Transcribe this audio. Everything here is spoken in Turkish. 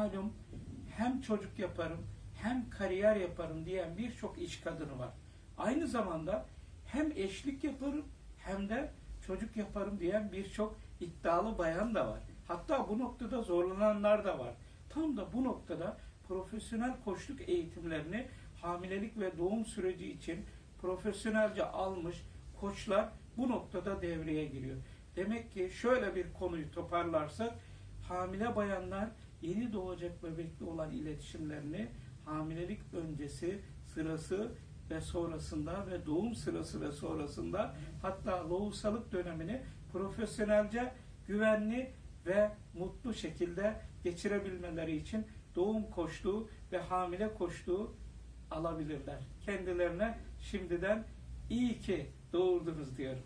malum hem çocuk yaparım hem kariyer yaparım diyen birçok iş kadını var. Aynı zamanda hem eşlik yaparım hem de çocuk yaparım diyen birçok iddialı bayan da var. Hatta bu noktada zorlananlar da var. Tam da bu noktada profesyonel koçluk eğitimlerini hamilelik ve doğum süreci için profesyonelce almış koçlar bu noktada devreye giriyor. Demek ki şöyle bir konuyu toparlarsak hamile bayanlar yeni doğacak bebekle olan iletişimlerini hamilelik öncesi, sırası ve sonrasında ve doğum sırası ve sonrasında hatta lohusalık dönemini profesyonelce güvenli ve mutlu şekilde geçirebilmeleri için doğum koçluğu ve hamile koçluğu alabilirler. Kendilerine şimdiden iyi ki doğurdunuz diyorum.